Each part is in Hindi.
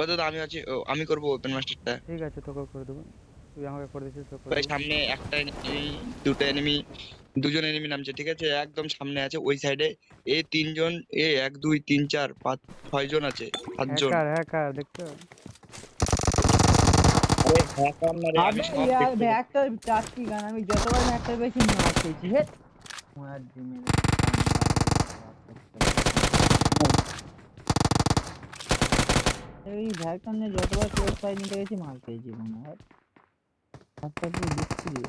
আপাতত আমি আছি ও, আমি করব ওপেন মাস্টারটা ঠিক আছে তোকে করে দেবো। তুই আমাকে করে দিচ্ছিস তোকে করে ভাই সামনে একটা এনিমি দুটো এনিমি দুজন এনিমি নামছে ঠিক আছে? একদম সামনে আছে ওই সাইডে এ তিনজন এ এক দুই তিন চার পাঁচ ছয় জন আছে সাতজন। হ্যাকার হ্যাকার দেখছ? আমি ইয়ার গান আমি যতবার ভ্যাক্টর পেয়েছি মার খেয়েছি হে। মার দি এই ভ্যাক্টর নিয়ে যতবার ক্লোজ ফাইট নিতে গেছি মার খেয়েছি মনে হয় একটা কি বিচ্ছিরি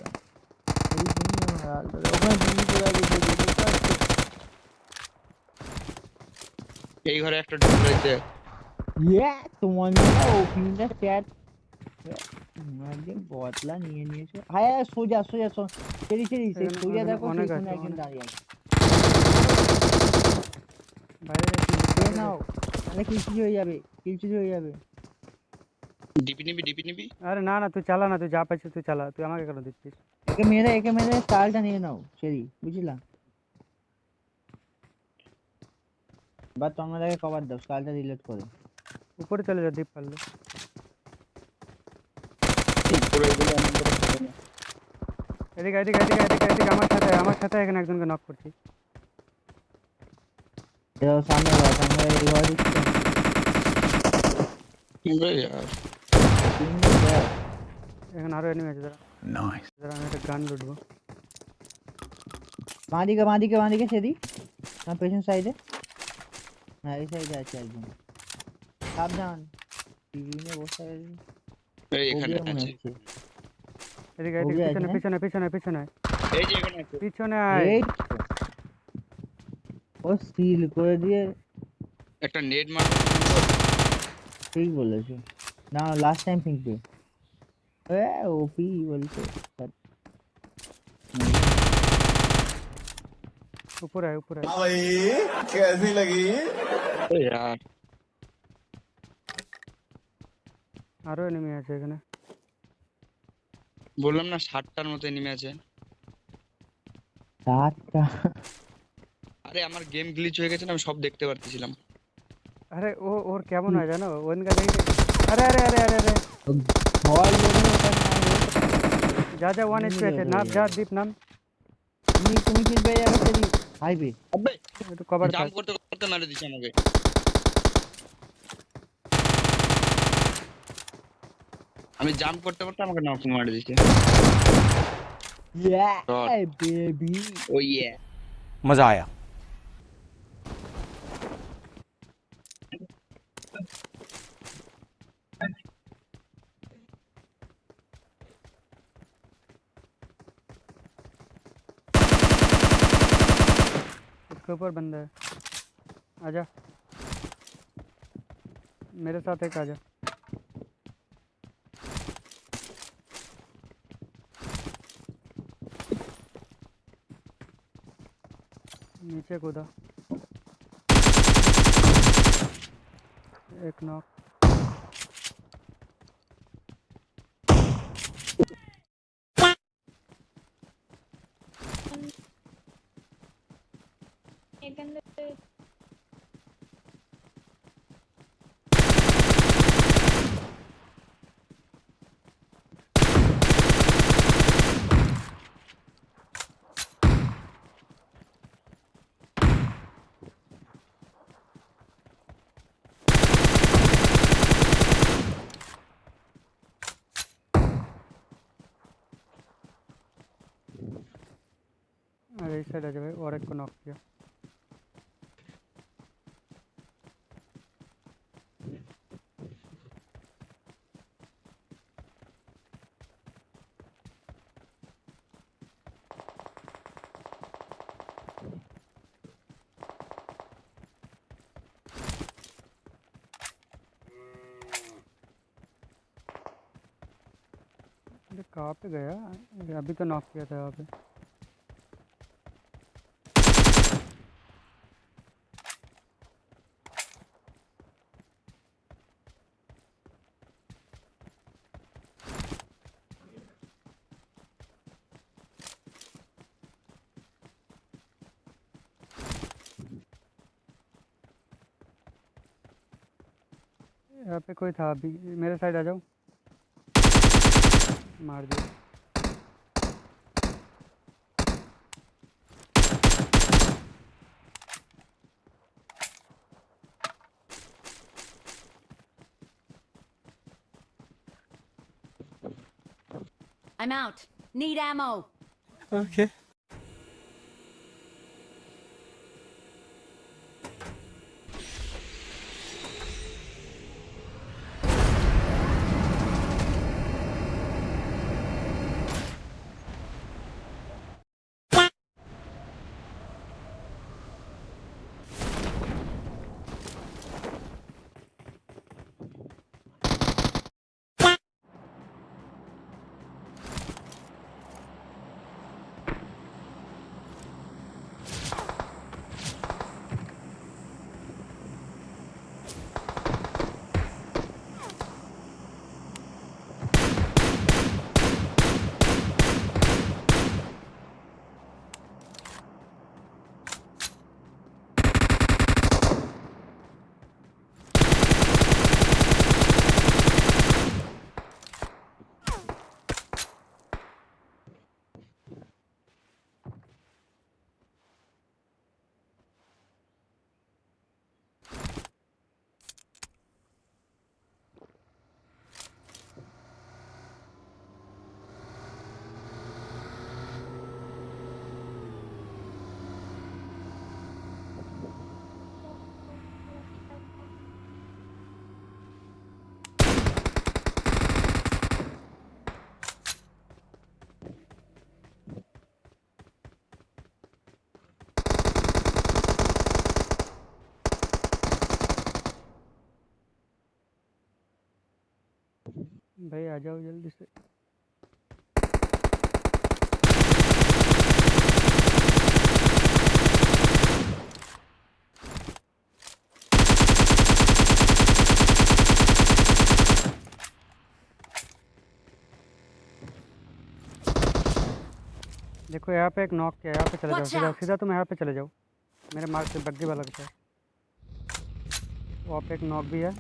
এই জন্য আর ওখানে জিমি করে গেছে বুঝতে পারছো এই ঘরে একটা ঢুকে রয়েছে ইয়ে তোমার না ওপেনিংটা চ্যাট একদিন বদলা নিয়ে নিয়েছো হ্যাঁ হ্যাঁ, সোজা সোজা সো- সেরি সেরি সেই এখানে- সোজা এখানে দেখো অনেক সেইখানে আছে, একজন অনেক। দাঁড়িয়ে আছে বাইরে গেছি, খেয়ে বাইরে নাও তাহলে কিলচুরি হয়ে যাবে কিলচুরি হয়ে যাবে। ডিপি নিবি ডিপি নিবি। আরে না না তুই চালা না তুই যা পাইছিস তুই চালা তুই আমাকে কেন দিচ্ছিস? একে মেরে একে মেরে স্টাইলটা নিয়ে নাও সেরি বুঝলা? বা তোমরা তাকে কভার দাও স্টাইলটা ডিলিট করে। উপরে চলে যা দ্বীপ পারলে। এদিকে এদিকে এদিকে এদিকে এদিকে আমার সাথে আমার সাথে এখানে একজনকে নক করছি এরাও সামনে ঘর সামনে এই ঘর দিচ্ছে আরে यार, তিনটে ঘর। এখানে আরো এনিমি আছে দাঁড়া দাঁড়া আমি একটা গান লুটবো বাঁ দিকে বাঁ দিকে বাঁ দিকে সেদি না পেছন সাইডে হ্যাঁ এই সাইডে আছে একজন সাবধান টিভি নিয়ে বসে আছে এই এখানে ওবিয়া মনে আছে হচ্ছে এদিকে ওবি এদিকে আছে পিছনে না? পিছনে পিছনে পিছনে এই যে এখানে আছে পিছনে আয় এই তো। ও সিল করে দিয়ে একটা নেট মার ঠিক বলেছো না লাস্ট টাইম পিঙ্কবে এ ওপি বলছে but উপরে আয় উপরে আয় हाँ भाई कैसी लगी আরে यार, আরো এনিমি আছে এখানে বললাম না ষাটটার মতো এনিমি আছে সাতটা আরে আমার গেম গ্লিচ হয়ে গেছে না আমি সব দেখতে পারতেছিলাম আরে ও ওর কেমন হয় জানো ওনকা দেখি আরে আরে আরে আরে আরে ভয় লেগে ওটা না যা যা ওয়ান এমনি এইচপি আছে যাবে নাম ওরা। যা দীপ নাম তুমি তুমি কিল পেয়ে যাবে সেদি হাইবে আবে একটু কভার জাম্প কর করতে করতে মেরে দিচ্ছে আমাকে আমি জাম্প করতে করতে আমাকে নক মারে দিচ্ছে ইয়া God. বেবি ও ইয়ে मज़ा आया उसके ऊपर बंदा है। आजा। मेरे साथ एक आजा। नीचे कूदा। एक नॉक साइड आ जा भाई और एक को नॉक किया। कहाँ पे गया? अभी तो नॉक किया था यहाँ पे। यहाँ पे कोई था अभी मेरे साइड आ जाओ मार दिया I'm out. Need ammo. Okay. भाई आ जाओ जल्दी से। देखो यहाँ पे एक नॉक किया यहाँ पे चले जाओ सीधा सीधा तुम यहाँ पे चले जाओ मेरे मार्क से बग्गी वाला साथ वहाँ पे एक नॉक भी है।